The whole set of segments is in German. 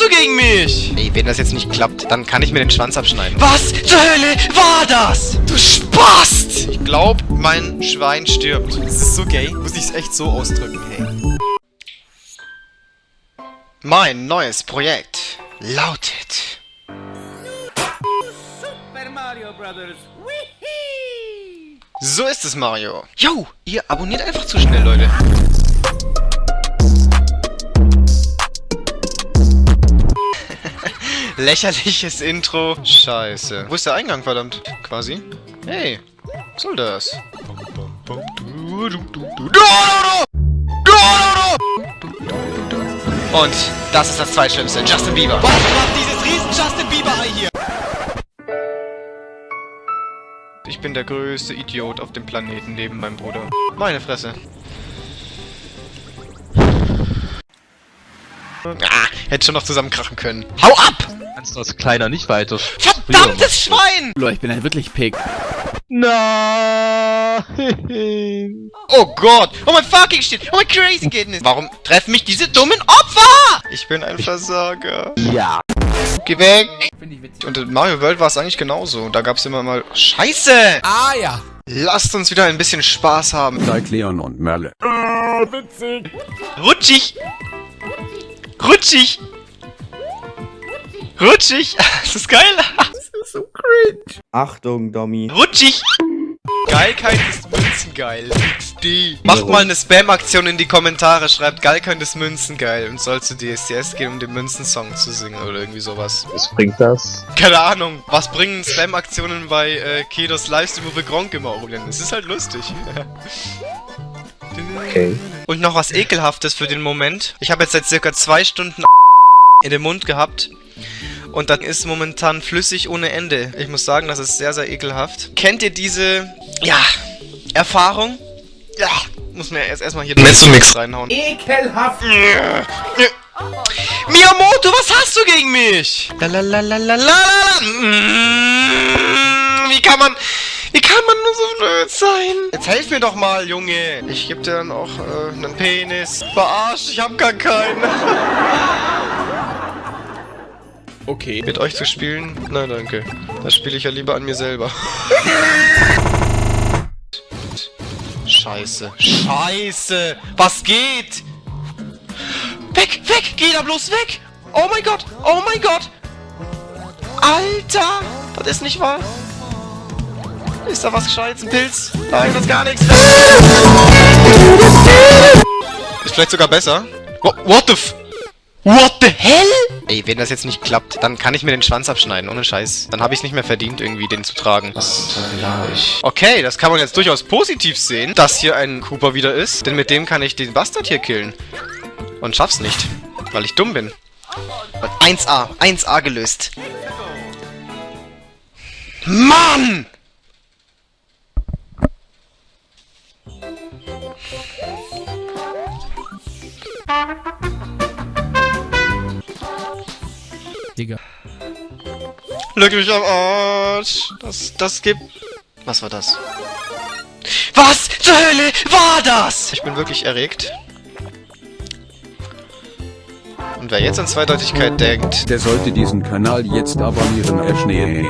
du gegen mich? Ey, wenn das jetzt nicht klappt, dann kann ich mir den Schwanz abschneiden. Was zur Hölle war das? Du Spast! Ich glaub, mein Schwein stirbt. Das ist so gay. Muss ich es echt so ausdrücken, hey. Mein neues Projekt lautet... Super Mario Brothers. So ist es, Mario. Yo, ihr abonniert einfach zu schnell, Leute. Lächerliches Intro. Scheiße. Wo ist der Eingang, verdammt? Quasi. Hey, was soll das? Und das ist das zweitschlimmste. Justin Bieber. Was macht dieses riesen Justin Bieber-Ei hier? Ich bin der größte Idiot auf dem Planeten neben meinem Bruder. Meine Fresse. Ah, hätte schon noch zusammenkrachen können. Hau ab! Kannst du als Kleiner nicht weiter. Verdammtes Schwein! Leute, ich bin ein wirklich Pig. Nein! Oh Gott! Oh mein fucking shit! Oh mein crazy goodness! Warum treffen mich diese dummen Opfer? Ich bin ein Versager. Ja. Geh weg! Witzig. Und in Mario World war es eigentlich genauso. Da gab es immer mal... Scheiße! Ah ja. Lasst uns wieder ein bisschen Spaß haben. Zeig Leon und Merle. Rutschig! Rutschig! Rutschig! Das ist geil! Achtung, Dommy. Rutschig! Geilkeit ist Münzengeil. XD. Macht mal eine Spam-Aktion in die Kommentare. Schreibt Geilkeit ist Münzengeil. Und soll zu DSDS gehen, um den Münzensong zu singen oder irgendwie sowas. Was bringt das? Keine Ahnung. Was bringen Spam-Aktionen bei äh, Kedos Livestream, wo wir Gronk immer holen? Es ist halt lustig. Okay. Und noch was Ekelhaftes für den Moment. Ich habe jetzt seit circa zwei Stunden in den Mund gehabt. Und dann ist momentan flüssig ohne Ende. Ich muss sagen, das ist sehr, sehr ekelhaft. Kennt ihr diese, ja, Erfahrung? Ja, muss mir erst erstmal hier Mezzomix reinhauen. Ekelhaft. Miyamoto, was hast du gegen mich? Lalalalalalala. Mm, Wie kann man... Wie kann man nur so blöd sein? Jetzt helf mir doch mal, Junge. Ich geb dir dann auch äh, einen Penis. Verarscht, ich hab gar keinen. Okay. Mit euch zu spielen? Nein, danke. Das spiele ich ja lieber an mir selber. Scheiße. Scheiße. Was geht? Weg, weg. Geh da bloß weg. Oh mein Gott. Oh mein Gott. Alter. Das ist nicht wahr. Ist da was Gescheites? Ein Pilz? Nein, das ist gar nichts. Ist vielleicht sogar besser. What, what the f... What the hell? Ey, wenn das jetzt nicht klappt, dann kann ich mir den Schwanz abschneiden, ohne Scheiß. Dann habe ich es nicht mehr verdient, irgendwie den zu tragen. Was habe ich? Okay, das kann man jetzt durchaus positiv sehen, dass hier ein Cooper wieder ist. Denn mit dem kann ich den Bastard hier killen. Und schaff's nicht, weil ich dumm bin. 1A, 1A gelöst. Mann! Digga. Leck mich am Arsch. Das, das gibt... Was war das? Was zur Hölle war das? Ich bin wirklich erregt. Und wer jetzt an Zweideutigkeit denkt... Der sollte diesen Kanal jetzt abonnieren, Eschnee.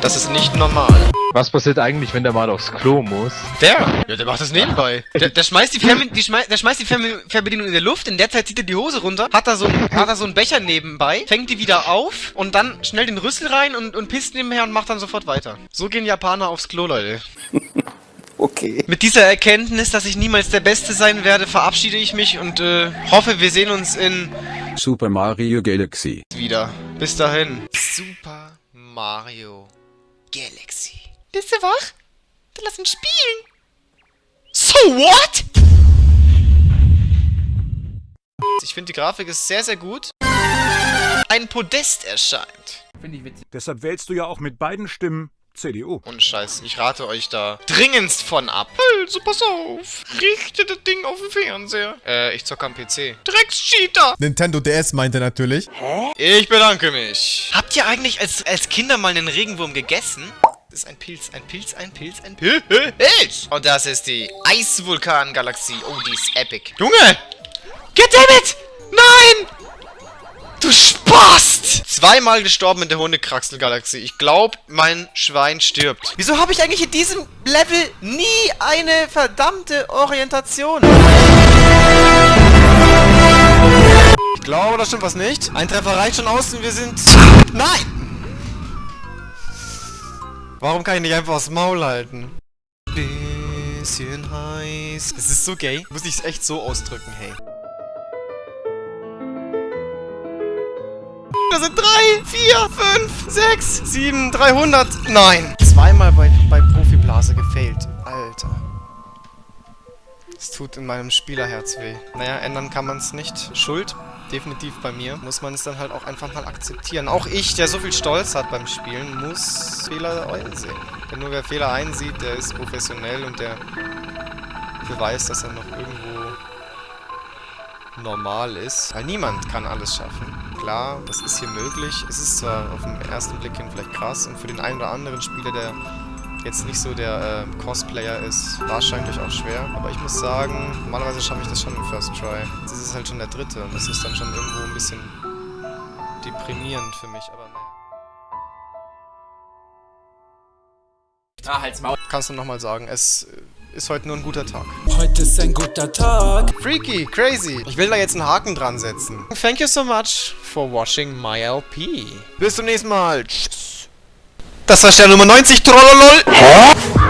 Das ist nicht normal. Was passiert eigentlich, wenn der mal aufs Klo muss? Der? Ja, der macht das nebenbei. Der, der schmeißt die, Fernbe die, schmei der schmeißt die Fernbe Fernbedienung in der Luft, in der Zeit zieht er die Hose runter, hat da so, hat da so einen Becher nebenbei, fängt die wieder auf und dann schnell den Rüssel rein und, und pisst nebenher und macht dann sofort weiter. So gehen Japaner aufs Klo, Leute. Okay. Mit dieser Erkenntnis, dass ich niemals der Beste sein werde, verabschiede ich mich und äh, hoffe, wir sehen uns in Super Mario Galaxy. wieder. Bis dahin. Super Mario Galaxy. Bist du wach? Dann lass uns spielen. So what? Ich finde, die Grafik ist sehr, sehr gut. Ein Podest erscheint. Finde ich witzig. Deshalb wählst du ja auch mit beiden Stimmen CDU. Und Scheiß, ich rate euch da dringendst von ab. Also, pass auf. Richte das Ding auf den Fernseher. Äh, ich zocke am PC. Dreckscheater! Nintendo DS meinte natürlich. Ich bedanke mich. Habt ihr eigentlich als, als Kinder mal einen Regenwurm gegessen? Ist ein Pilz, ein Pilz, ein Pilz, ein Pilz. Und das ist die Eisvulkan-Galaxie. Oh, die ist epic. Junge! Goddammit! Nein! Du Spast! Zweimal gestorben in der Hundekraxel-Galaxie. Ich glaube, mein Schwein stirbt. Wieso habe ich eigentlich in diesem Level nie eine verdammte Orientation? Ich glaube, da stimmt was nicht. Ein Treffer reicht schon aus und wir sind... Nein! Warum kann ich nicht einfach das Maul halten? Bisschen heiß. Es ist so gay. Muss ich es echt so ausdrücken, hey. Das sind drei, vier, fünf, sechs, sieben, 300. Nein. Zweimal bei, bei Profiblase gefailt. Alter. Es tut in meinem Spielerherz weh. Naja, ändern kann man es nicht. Schuld, definitiv bei mir. Muss man es dann halt auch einfach mal akzeptieren. Auch ich, der so viel Stolz hat beim Spielen, muss Fehler einsehen. Denn nur wer Fehler einsieht, der ist professionell und der beweist, dass er noch irgendwo normal ist. Weil niemand kann alles schaffen. Klar, das ist hier möglich. Es ist zwar auf den ersten Blick hin vielleicht krass und für den einen oder anderen Spieler, der jetzt nicht so der äh, Cosplayer ist, wahrscheinlich auch schwer. Aber ich muss sagen, normalerweise schaffe ich das schon im First Try. Jetzt ist es halt schon der dritte und das ist dann schon irgendwo ein bisschen deprimierend für mich, aber naja. Ah, halt's Maul. Kannst du nochmal sagen, es ist heute nur ein guter Tag. Heute ist ein guter Tag. Freaky, crazy. Ich will da jetzt einen Haken dran setzen. Thank you so much for watching my LP. Bis zum nächsten Mal. Tschüss. Das war Stern Nummer 90, Trollolol. Hä?